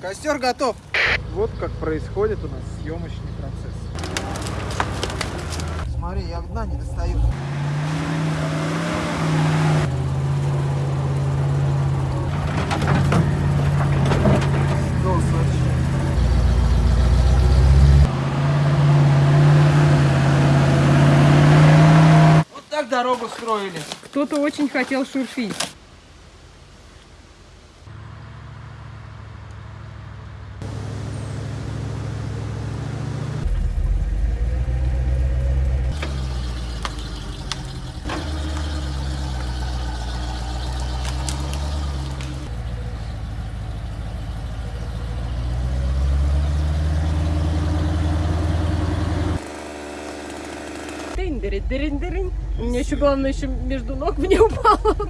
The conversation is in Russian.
Костер готов. Вот как происходит у нас съемочный процесс. Смотри, я дна не достаю. Вот так дорогу строили. Кто-то очень хотел шурфить. Тынь-дыры-дырынь-дырынь. У меня еще главное еще между ног мне упало.